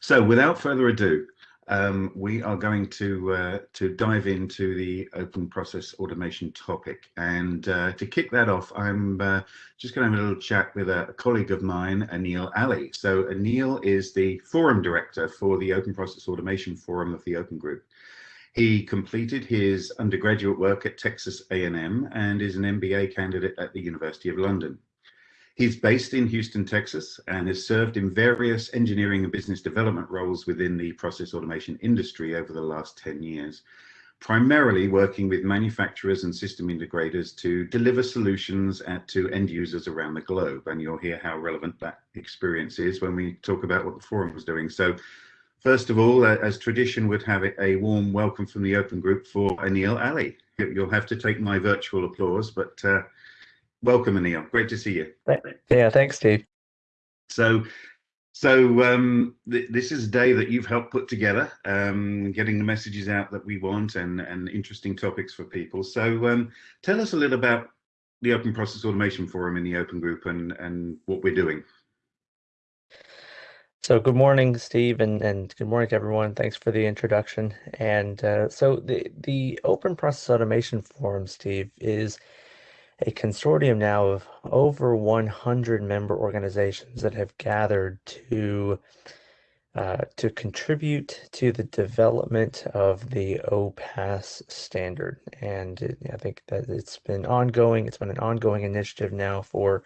So without further ado, um, we are going to uh, to dive into the open process automation topic. And uh, to kick that off, I'm uh, just going to have a little chat with a, a, colleague of mine, Anil Ali. So Anil is the forum director for the Open Process Automation Forum of the Open Group. He completed his undergraduate work at Texas A&M and is an MBA candidate at the University of London. He's based in Houston, Texas, and has served in various engineering and business development roles within the process automation industry over the last 10 years, primarily working with manufacturers and system integrators to deliver solutions at, to end users around the globe. And you'll hear how relevant that experience is when we talk about what the forum was doing. So first of all, as tradition would have it, a warm welcome from the open group for Anil Ali. You'll have to take my virtual applause, but uh, welcome, Anil. Great to see you. Yeah, thanks, Steve. So, so um, th this is a day that you've helped put together, um, getting the messages out that we want and and interesting topics for people. So, um, tell us a little about the Open Process Automation Forum in the Open Group and and what we're doing. So good morning, Steve, and, and good morning to everyone. Thanks for the introduction. And uh, so the the Open Process Automation Forum, Steve, is a consortium now of over 100 member organizations that have gathered to uh, to contribute to the development of the OPAS standard. And it, I think that it's been ongoing. It's been an ongoing initiative now for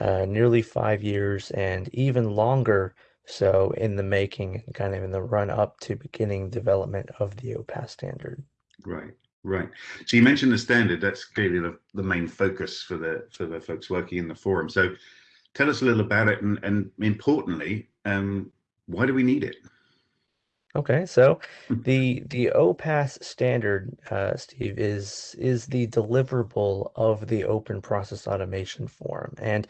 uh, nearly five years and even longer so in the making kind of in the run up to beginning development of the OPAS standard. Right. Right. So you mentioned the standard. That's clearly the, the main focus for the for the folks working in the forum. So tell us a little about it, and, and importantly, um, why do we need it? Okay, so the the OPAS standard, uh, Steve, is is the deliverable of the Open Process Automation Forum, and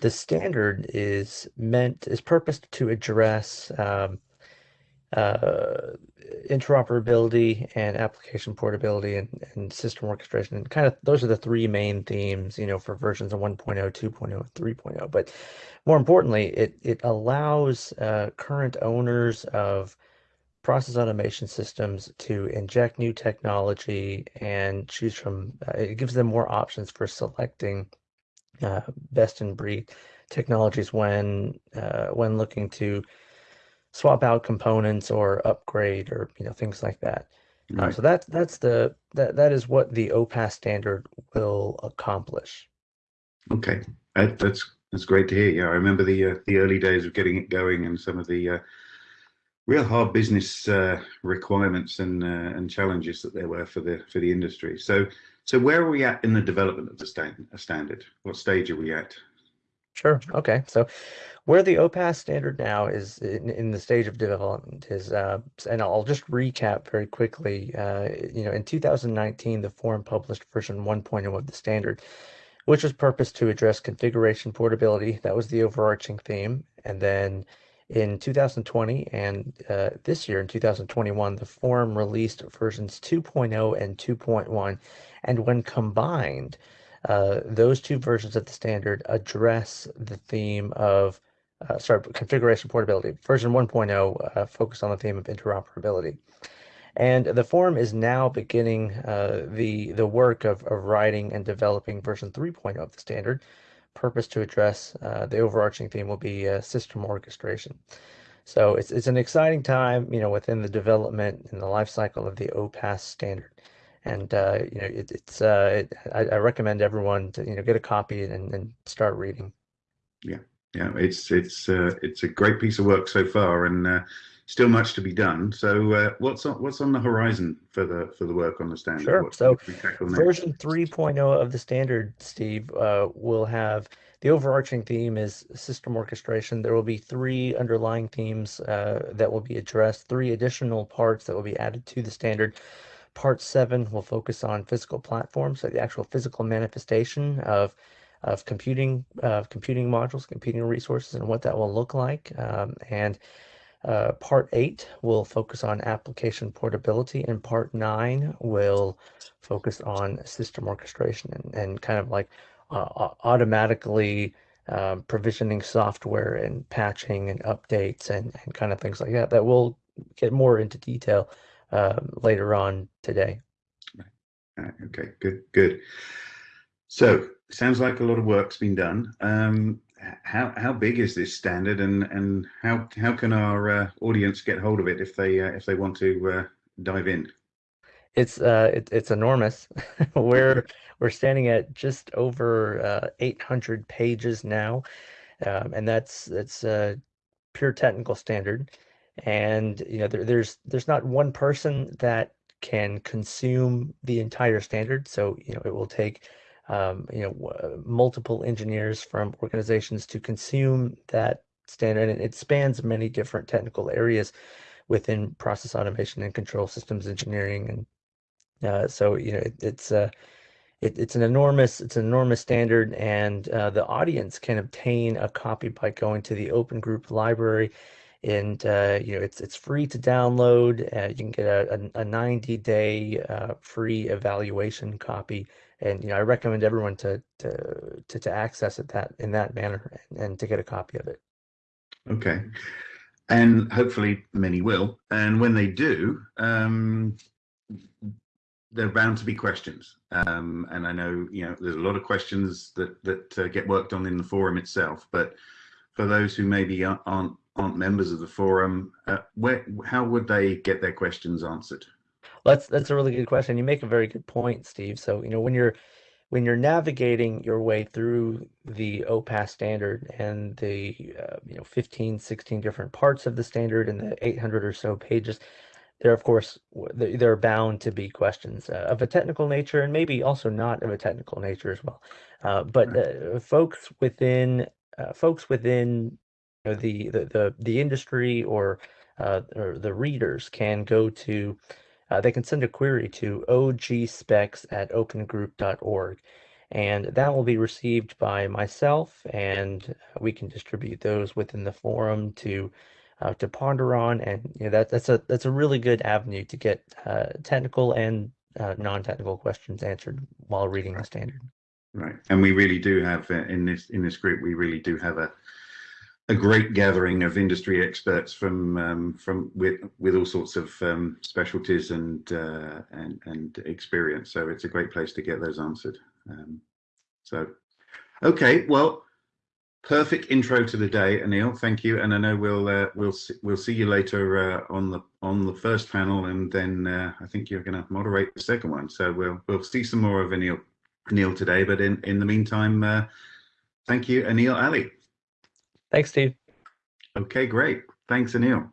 the standard is meant is purposed to address um, uh, interoperability and application portability and, and system orchestration. And kind of those are the three main themes you know for versions of 1.0 2.0 3.0 but more importantly it it allows uh, current owners of process automation systems to inject new technology and choose from uh, it gives them more options for selecting uh, best in breed technologies when uh, when looking to swap out components or upgrade or you know things like that. Uh, right. Uh, so that that's the that that is what the OPAS standard will accomplish. Okay, that, that's that's great to hear. Yeah, I remember the uh, the early days of getting it going and some of the uh, real hard business uh, requirements and uh, and challenges that there were for the for the industry. So so where are we at in the development of the stand, standard? What stage are we at? Sure. Okay. So where the OPAS standard now is in, in the stage of development is, uh, and I'll just recap very quickly. Uh, you know, in 2019, the forum published version 1.0 of the standard, which was purposed to address configuration portability. That was the overarching theme. And then in 2020 and uh, this year in 2021, the forum released versions 2.0 and 2.1. And when combined, uh, those two versions of the standard address the theme of uh, sorry, configuration portability. Version 1.0 uh, focused on the theme of interoperability. And the forum is now beginning uh, the, the work of, of writing and developing version 3.0 of the standard. Purpose to address uh, the overarching theme will be uh, system orchestration. So it's, it's an exciting time, you know, within the development and the life cycle of the OPAS standard. And, uh, you know, it, it's, it, I, I, recommend everyone to, you know, get a copy and, and start reading. Yeah yeah, it's it's uh, it's a great piece of work so far, and uh, still much to be done. So, uh, what's on what's on the horizon for the for the work on the standard? Sure. What, so, version 3.0 of the standard, Steve, uh, will have the overarching theme is system orchestration. There will be three underlying themes uh, that will be addressed, three additional parts that will be added to the standard. Part seven will focus on physical platforms, so the actual physical manifestation of of computing computing modules, computing resources, and what that will look like. Um, and uh, part eight will focus on application portability, and part nine will focus on system orchestration and, and kind of like uh, automatically um, provisioning software and patching and updates and, and kind of things like that that we'll get more into detail um, later on today. Uh, okay, good, good. So sounds like a lot of work's been done. Um, how how big is this standard, and and how how can our uh, audience get hold of it if they uh, if they want to uh, dive in? It's uh it, it's enormous. We're we're standing at just over uh, 800 pages now, um, and that's that's uh, pure technical standard. And you know there, there's there's not one person that can consume the entire standard. So you know it will take um, you know uh, multiple engineers from organizations to consume that standard, and it spans many different technical areas within process automation and control systems engineering and uh, so you know it, it's uh, it, it's an enormous it's an enormous standard, and uh, the audience can obtain a copy by going to the Open Group Library, and uh, you know it's it's free to download. Uh, you can get a, a, 90 day free evaluation copy, and you know I recommend everyone to to to, to access it that in that manner and, and to get a copy of it. Okay. And hopefully many will. And when they do, um, there are bound to be questions, um, and I know you know there's a lot of questions that that uh, get worked on in the forum itself. But for those who maybe aren't aren't members of the forum, uh, where how would they get their questions answered? That's that's a really good question. You make a very good point, Steve. So you know when you're when you're navigating your way through the OPAS standard and the uh, you know 15, 16 different parts of the standard and the 800 or so pages, there of course there are bound to be questions uh, of a technical nature and maybe also not of a technical nature as well uh, but uh, folks within uh, folks within you know, the, the the the industry or uh, or the readers can go to uh, they can send a query to ogspecs at opengroup.org and that will be received by myself and we can distribute those within the forum to uh, to ponder on, and you know, that that's a that's a really good avenue to get uh, technical and uh, non-technical questions answered while reading the standard. Right, and we really do have uh, in this in this group, we really do have a a great gathering of industry experts from um, from with with all sorts of um, specialties and uh, and and experience. So it's a great place to get those answered. Um, so, okay, well, perfect intro to the day, Anil. Thank you, and I know we'll uh, we'll see, we'll see you later uh, on the on the first panel, and then uh, I think you're going to moderate the second one. So we'll we'll see some more of Anil Anil today. But in in the meantime, uh, thank you, Anil Ali. Thanks, Steve. Okay, great. Thanks, Anil.